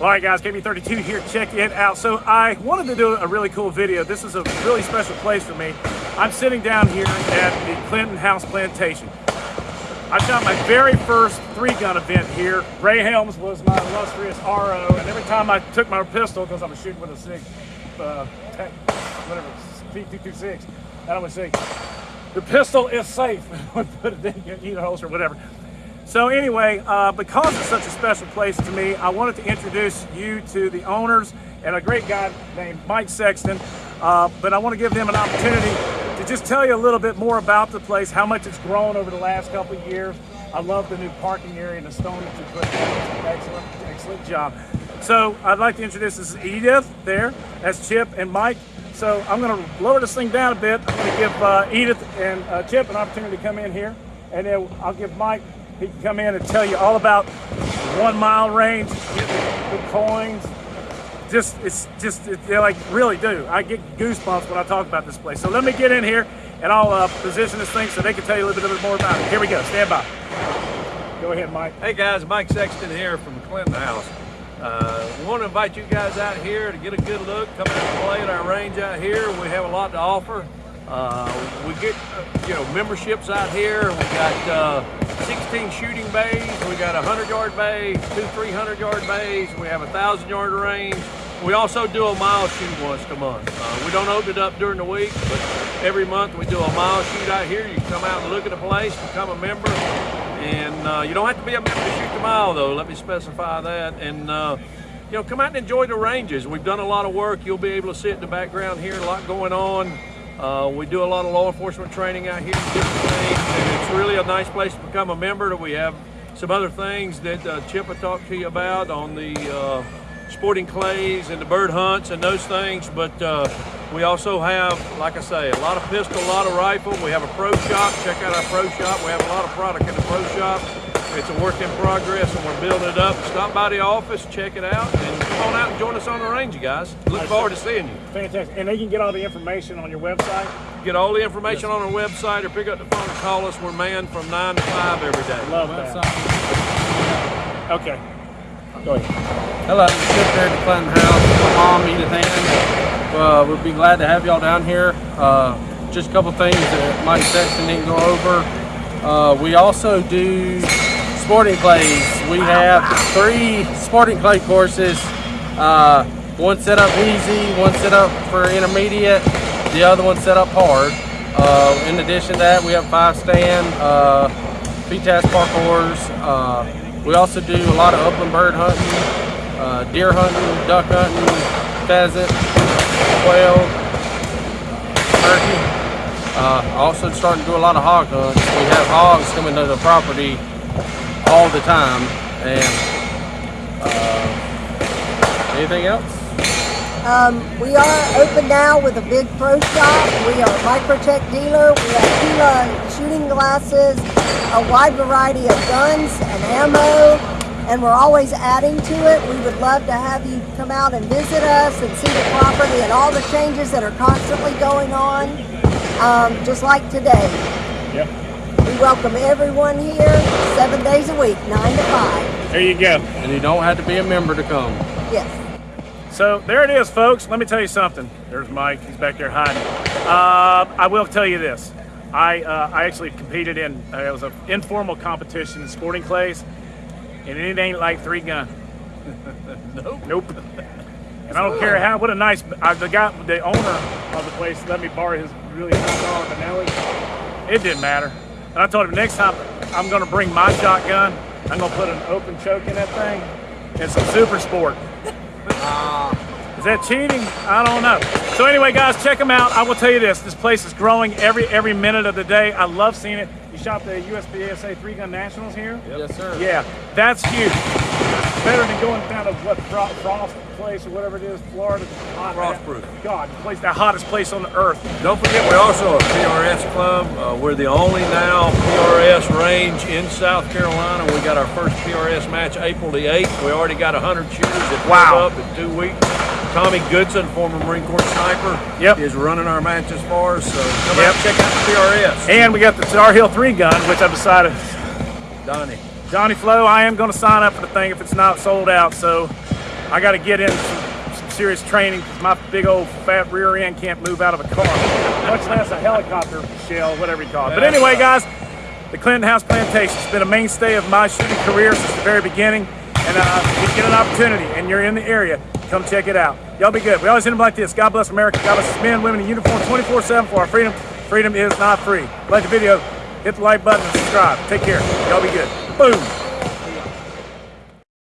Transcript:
All right, guys, KB32 here. Check it out. So I wanted to do a really cool video. This is a really special place for me. I'm sitting down here at the Clinton House Plantation. I shot my very first three-gun event here. Ray Helms was my illustrious RO, and every time I took my pistol, because I was shooting with a SIG, uh, whatever, P226, and I would say, the pistol is safe. Put it in your holster, or whatever. So anyway, uh, because it's such a special place to me, I wanted to introduce you to the owners and a great guy named Mike Sexton. Uh, but I want to give them an opportunity to just tell you a little bit more about the place, how much it's grown over the last couple of years. I love the new parking area and the stone that you put in. Excellent, excellent job. So I'd like to introduce this is Edith there. That's Chip and Mike. So I'm going to lower this thing down a bit. I'm going to give uh, Edith and uh, Chip an opportunity to come in here. And then I'll give Mike he can come in and tell you all about one mile range, the coins. Just, it's just, it, they like really do. I get goosebumps when I talk about this place. So let me get in here and I'll uh, position this thing so they can tell you a little bit more about it. Here we go, stand by. Go ahead, Mike. Hey guys, Mike Sexton here from Clinton House. Uh, we want to invite you guys out here to get a good look, come out and play at our range out here. We have a lot to offer. Uh, we get, uh, you know, memberships out here. We got uh, 16 shooting bays. We got a 100 yard bay, two 300 yard bays. We have a thousand yard range. We also do a mile shoot once a month. Uh, we don't open it up during the week, but every month we do a mile shoot out here. You come out and look at the place, become a member, and uh, you don't have to be a member to shoot the mile though. Let me specify that. And you know, come out and enjoy the ranges. We've done a lot of work. You'll be able to see it in the background here, a lot going on. Uh, we do a lot of law enforcement training out here, and it's really a nice place to become a member. We have some other things that uh, Chip will talk to you about on the uh, sporting clays and the bird hunts and those things, but uh, we also have, like I say, a lot of pistol, a lot of rifle. We have a pro shop. Check out our pro shop. We have a lot of product in the pro shop. It's a work in progress and we're building it up. Stop by the office, check it out, and come on out and join us on the range, you guys. Look forward to seeing you. Fantastic. And they can get all the information on your website? Get all the information yes. on our website or pick up the phone and call us. We're manned from 9 to 5 every day. Love that. Okay. Go ahead. Hello, I'm Chip at the Clinton House. My mom, Edith Ann. Uh, we'd be glad to have y'all down here. Uh, just a couple things that Mike Sexton didn't go over. Uh, we also do sporting clays. We have three sporting clay courses. Uh, one set up easy, one set up for intermediate, the other one set up hard. Uh, in addition to that, we have five stand, uh, PTAS parkours. Uh, we also do a lot of upland bird hunting, uh, deer hunting, duck hunting, pheasant, quail, turkey. Uh, also starting to do a lot of hog hunts. We have hogs coming to the property all the time. And uh, anything else? Um, we are open now with a big pro shop. We are a Microtech dealer. We have Tila shooting glasses, a wide variety of guns and ammo, and we're always adding to it. We would love to have you come out and visit us and see the property and all the changes that are constantly going on, um, just like today. Yep. We welcome everyone here seven days a week, 9 to 5. There you go. And you don't have to be a member to come. Yes. So there it is, folks. Let me tell you something. There's Mike. He's back there hiding. Uh, I will tell you this. I, uh, I actually competed in, uh, it was an informal competition in sporting clays, and it ain't like three gun. nope. Nope. And I don't care how, what a nice, uh, the guy, the owner of the place let me borrow his really nice dog, Benelli. It didn't matter. And I told him next time I'm gonna bring my shotgun, I'm gonna put an open choke in that thing and some super sport. Uh, is that cheating? I don't know. So anyway, guys, check them out. I will tell you this, this place is growing every every minute of the day. I love seeing it. You shot the USPSA Three Gun Nationals here? Yep. Yes, sir. Yeah, that's huge. Better than going down to what Frost place or whatever it is, Florida. Hot, Frostproof. God, the place, the hottest place on the earth. Don't forget, we're also a PRS club. Uh, we're the only now PRS range in South Carolina. We got our first PRS match April the 8th. We already got 100 shooters that wow. up in two weeks. Tommy Goodson, former Marine Corps sniper, yep. is running our matches for us. So come yep. out check out the PRS. And we got the Tar Heel 3 gun, which I've decided. Donnie. Johnny Flo, I am going to sign up for the thing if it's not sold out. So I got to get in some, some serious training because my big old fat rear end can't move out of a car, much less a helicopter shell, whatever you call it. But anyway, guys, the Clinton House Plantation has been a mainstay of my shooting career since the very beginning. And uh, if you get an opportunity and you're in the area, come check it out. Y'all be good. We always end them like this. God bless America. God bless men, women in uniform 24-7 for our freedom. Freedom is not free. Like the video, hit the like button and subscribe. Take care. Y'all be good. Boom.